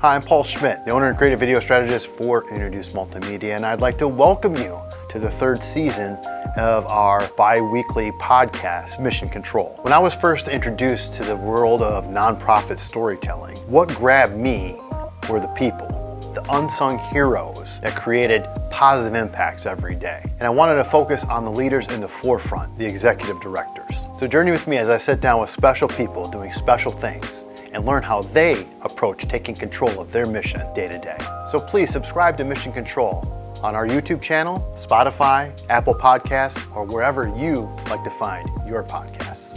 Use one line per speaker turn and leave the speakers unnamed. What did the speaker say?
Hi, I'm Paul Schmidt, the owner and creative video strategist for Introduce Multimedia, and I'd like to welcome you to the third season of our bi-weekly podcast, Mission Control. When I was first introduced to the world of nonprofit storytelling, what grabbed me were the people, the unsung heroes that created positive impacts every day. And I wanted to focus on the leaders in the forefront, the executive directors. So journey with me as I sit down with special people doing special things and learn how they approach taking control of their mission day to day. So please subscribe to Mission Control on our YouTube channel, Spotify, Apple Podcasts, or wherever you like to find your podcast.